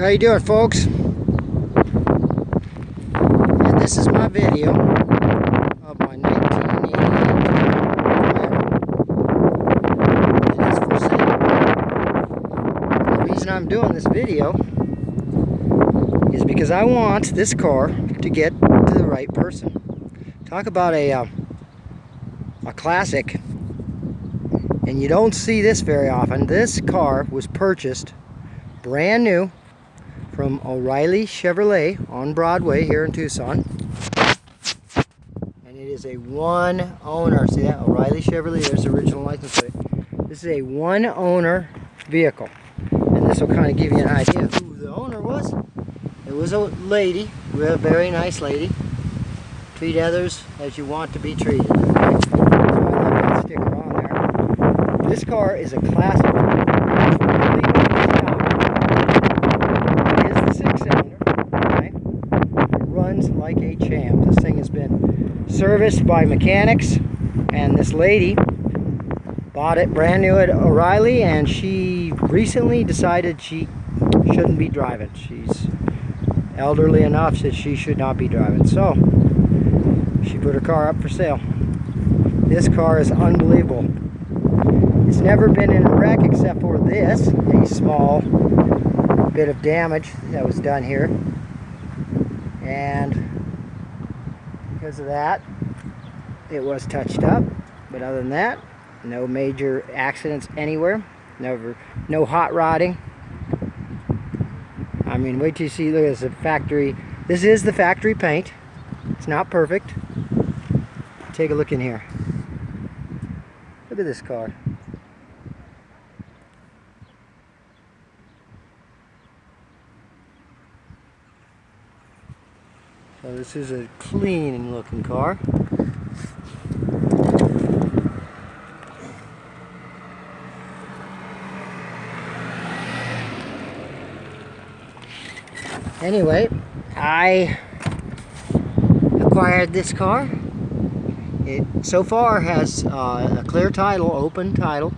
How you doing folks? And this is my video of my 1988 Camaro. It is for sale. The reason I'm doing this video is because I want this car to get to the right person. Talk about a, uh, a classic and you don't see this very often. This car was purchased brand new from O'Rielly Chevrolet on Broadway here in Tucson. And it is a one owner, see that? O'Rielly Chevrolet, there's the original license plate. This is a one owner vehicle. And this will kind of give you an idea of who the owner was. It was a lady, a very nice lady. Treat others as you want to be treated. there. This car is a classic like a champ. This thing has been serviced by mechanics and this lady bought it brand new at O'Rielly and she recently decided she shouldn't be driving. She's elderly enough that she should not be driving. So she put her car up for sale. This car is unbelievable. It's never been in a wreck except for this, a small bit of damage that was done here and because of that it was touched up. But other than that no major accidents anywhere. Never no hot rodding. I mean wait till you see look at this factory this is the factory paint. It's not perfect. Take a look in here. Look at this car This is a clean looking car. Anyway, I acquired this car. It so far has uh, a clear title, open title.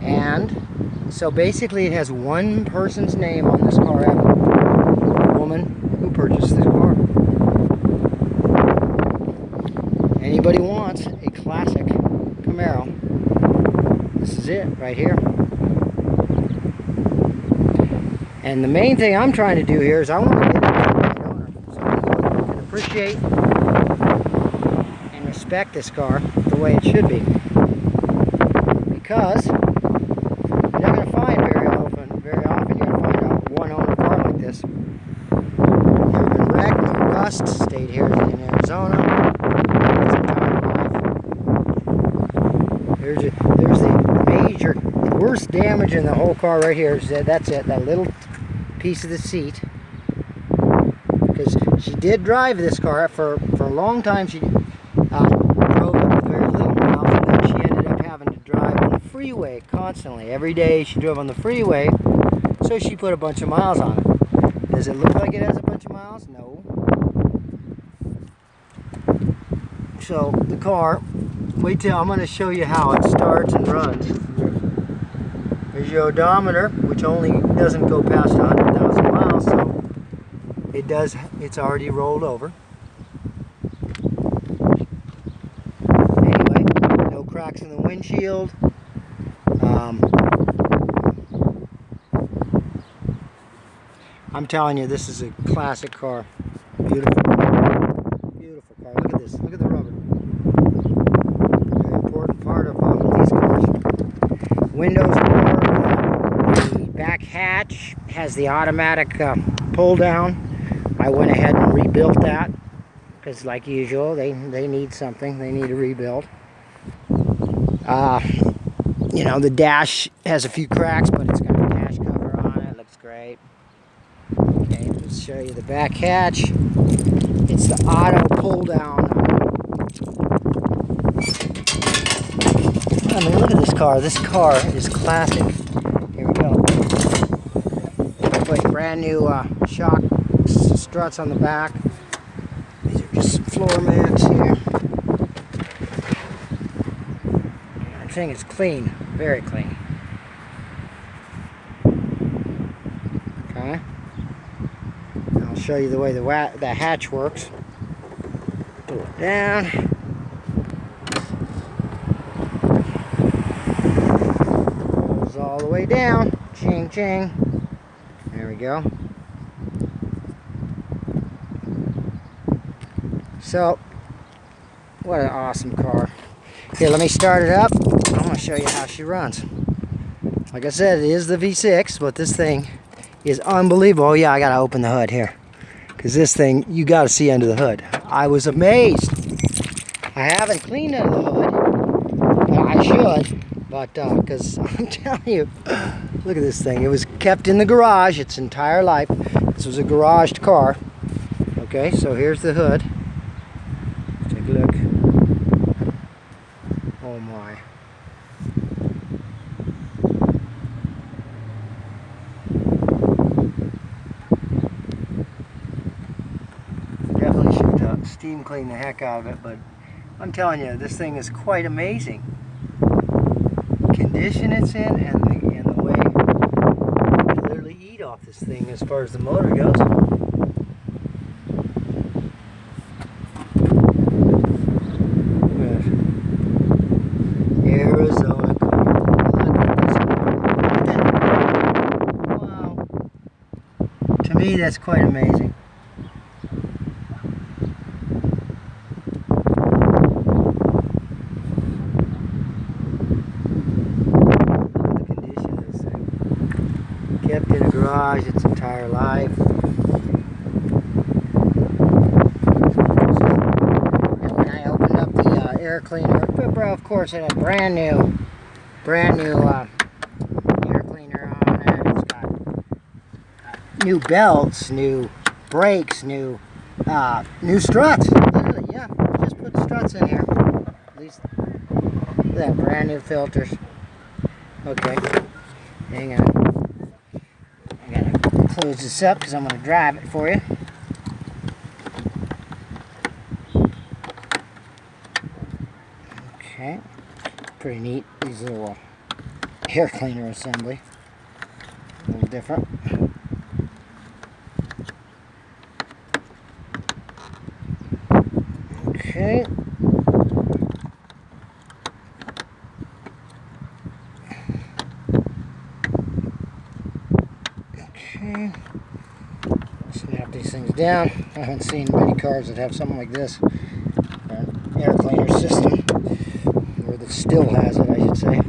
And so basically it has one person's name on this car. A woman purchase this car. Anybody wants a classic Camaro, this it right here. And the main thing I'm trying to do here is I want to get owner. Somebody who can appreciate and respect this car the way it should be. Because you're not going to find very often, very often you're going to find a one-owner car like this rust, stayed here in Arizona. There's, a, there's the major, worst damage in the whole car right here. Is that, that's it, that little piece of the seat. Because she did drive this car for, for a long time. She uh, drove it with very little miles and then she ended up having to drive on the freeway constantly. Every day she drove on the freeway, so she put a bunch of miles on it. Does it look like it has a bunch of miles? No. So the car, wait till I'm going to show you how it starts and runs. There's your odometer, which only doesn't go past 100,000 miles, so it does, it's already rolled over. Anyway, no cracks in the windshield. Um, I'm telling you, this is a classic car. Beautiful. Beautiful car. Look at this. Look at the rubber. Very important part of uh, these cars. Windows back hatch has the automatic uh, pull down. I went ahead and rebuilt that because like usual they, they need something. They need a rebuild. Uh, you know the dash has a few cracks but it's got a dash cover on it. Looks great. Okay, let's show you the back hatch. It's the auto pull down. I mean, look at this car. This car is classic. Put brand new uh, shock struts on the back. These are just floor mats here. The thing is clean, very clean. Okay. I'll show you the way the, the hatch works. Pull it down. All the way down. Ching, ching. There we go. So, what an awesome car. Here, let me start it up. I'm going to show you how she runs. Like I said, it is the V6, but this thing is unbelievable. Oh yeah, I got to open the hood here. Because this thing, you got to see under the hood. I was amazed. I haven't cleaned under the hood. I should, but because uh, I'm telling you, look at this thing. It was kept in the garage its entire life. This was a garaged car. Okay, so here's the hood. Take a look. Oh my. Definitely should uh, steam clean the heck out of it, but I'm telling you, this thing is quite amazing. Condition it's in and the, and the way you literally eat off this thing as far as the motor goes. To me, that's quite amazing. kept in a garage its entire life. And when I opened up the uh, air cleaner, bro, of course it had brand new, brand new uh, air cleaner on it. It's got uh, new belts, new brakes, new uh, new struts. Literally, yeah, just put struts in here. At least that brand new filters. Okay, hang on I'm gonna close this up because I'm to drive it for you. Okay, pretty neat, these little uh, air cleaner assembly. A little different. Okay. Okay. Snap these things down. I haven't seen many cars that have something like this. An air cleaner system. That still has it, I should say.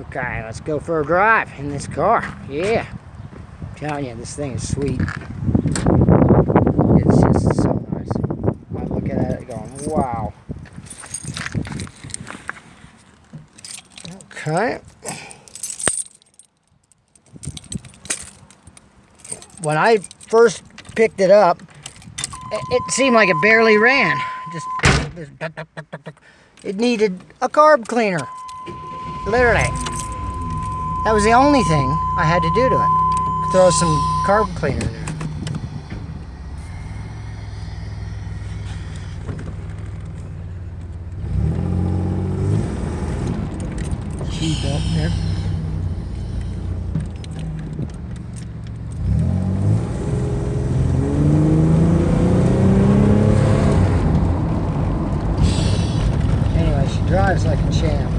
Okay, let's go for a drive in this car. Yeah. I'm telling you, this thing is sweet. It's just so nice. I'm looking at it going, wow. Okay. When I first picked it up, it seemed like it barely ran. Just it needed a carb cleaner. Literally. That was the only thing I had to do to it. Throw some carb cleaner in there. seatbelt there. Anyway, she drives like a champ.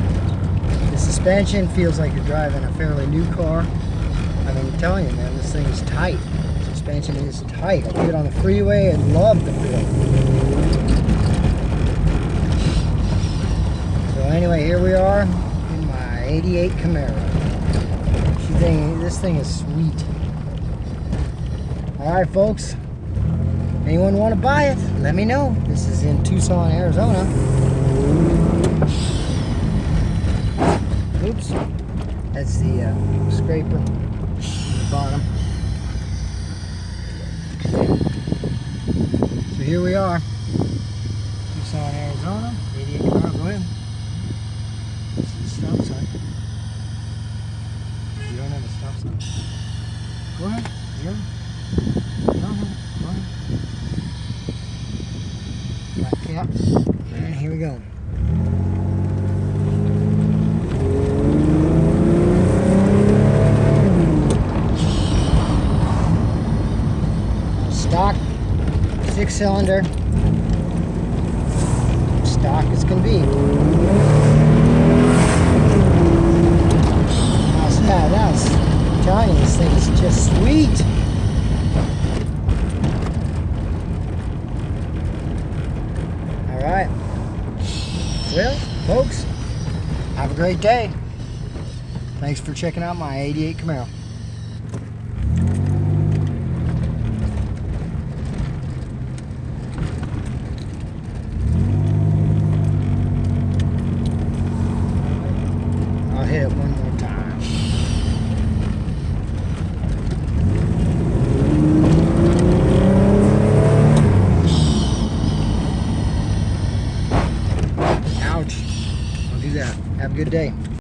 The suspension feels like you're driving a fairly new car. I mean, I'm telling you, man, this thing is tight. The suspension is tight. I took it on the freeway and love the feel. So anyway, here we are in my 88 Camaro. Thing, this thing is sweet. All right, folks. Anyone want to buy it? Let me know. This is in Tucson, Arizona. Oops. That's the uh, scraper the bottom. So here we are. Tucson, Arizona. 88 Camaro. Go ahead. Go ahead. Yeah. Go ahead. Go ahead. Got caps. And here we go. Cylinder. Stock as can be. How's that? That was, I'm telling you, this thing is just sweet. All right. Well, folks, have a great day. Thanks for checking out my 88 Camaro.